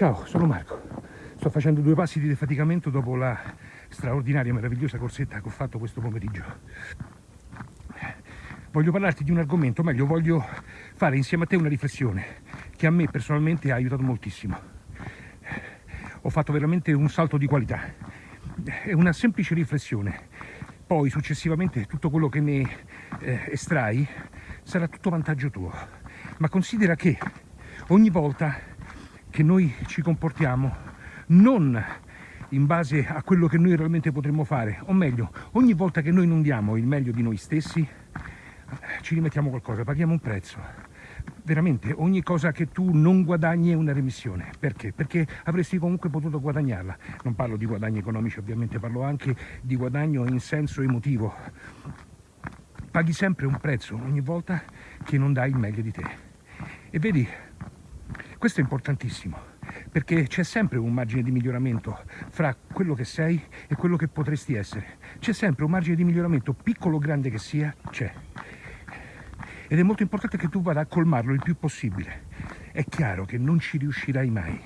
Ciao, sono Marco. Sto facendo due passi di defaticamento dopo la straordinaria, meravigliosa corsetta che ho fatto questo pomeriggio. Voglio parlarti di un argomento, meglio voglio fare insieme a te una riflessione che a me personalmente ha aiutato moltissimo. Ho fatto veramente un salto di qualità. È una semplice riflessione. Poi successivamente tutto quello che ne eh, estrai sarà tutto vantaggio tuo. Ma considera che ogni volta che noi ci comportiamo non in base a quello che noi realmente potremmo fare, o meglio, ogni volta che noi non diamo il meglio di noi stessi, ci rimettiamo qualcosa, paghiamo un prezzo. Veramente, ogni cosa che tu non guadagni è una remissione. Perché? Perché avresti comunque potuto guadagnarla. Non parlo di guadagni economici, ovviamente, parlo anche di guadagno in senso emotivo. Paghi sempre un prezzo ogni volta che non dai il meglio di te. E vedi, questo è importantissimo, perché c'è sempre un margine di miglioramento fra quello che sei e quello che potresti essere. C'è sempre un margine di miglioramento, piccolo o grande che sia, c'è. Ed è molto importante che tu vada a colmarlo il più possibile. È chiaro che non ci riuscirai mai,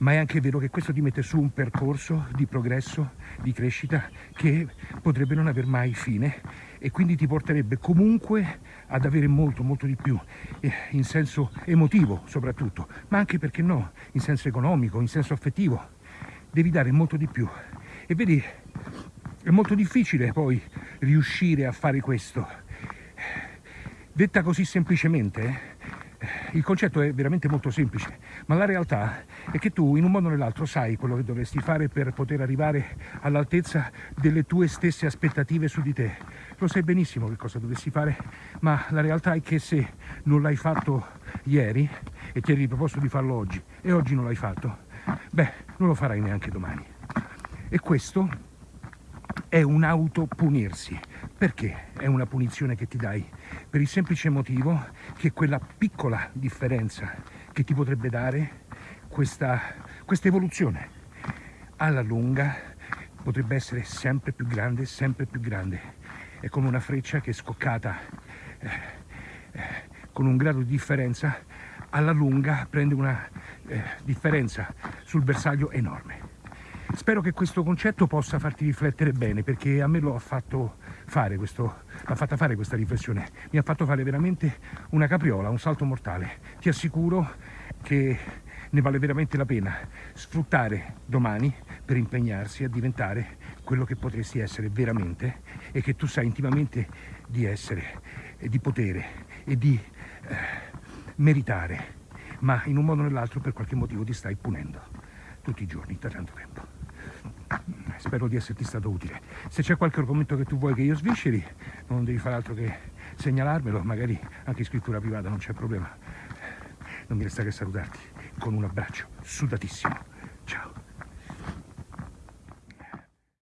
ma è anche vero che questo ti mette su un percorso di progresso, di crescita, che potrebbe non aver mai fine e quindi ti porterebbe comunque ad avere molto molto di più eh, in senso emotivo soprattutto ma anche perché no in senso economico in senso affettivo devi dare molto di più. E vedi è molto difficile poi riuscire a fare questo. Detta così semplicemente il concetto è veramente molto semplice, ma la realtà è che tu in un modo o nell'altro sai quello che dovresti fare per poter arrivare all'altezza delle tue stesse aspettative su di te. Lo sai benissimo che cosa dovresti fare, ma la realtà è che se non l'hai fatto ieri e ti eri riproposto di farlo oggi e oggi non l'hai fatto, beh, non lo farai neanche domani. E questo è un autopunirsi. Perché è una punizione che ti dai? Per il semplice motivo che quella piccola differenza che ti potrebbe dare questa, questa evoluzione alla lunga potrebbe essere sempre più grande, sempre più grande. È come una freccia che è scoccata eh, eh, con un grado di differenza, alla lunga prende una eh, differenza sul bersaglio enorme. Spero che questo concetto possa farti riflettere bene perché a me lo ha fatto fare questo, l'ha fatta fare questa riflessione. Mi ha fatto fare veramente una capriola, un salto mortale. Ti assicuro che ne vale veramente la pena sfruttare domani per impegnarsi a diventare quello che potresti essere veramente e che tu sai intimamente di essere e di potere e di eh, meritare, ma in un modo o nell'altro per qualche motivo ti stai punendo tutti i giorni da tanto tempo. Spero di esserti stato utile. Se c'è qualche argomento che tu vuoi che io svisceri, non devi fare altro che segnalarmelo, magari anche in scrittura privata, non c'è problema. Non mi resta che salutarti con un abbraccio sudatissimo. Ciao.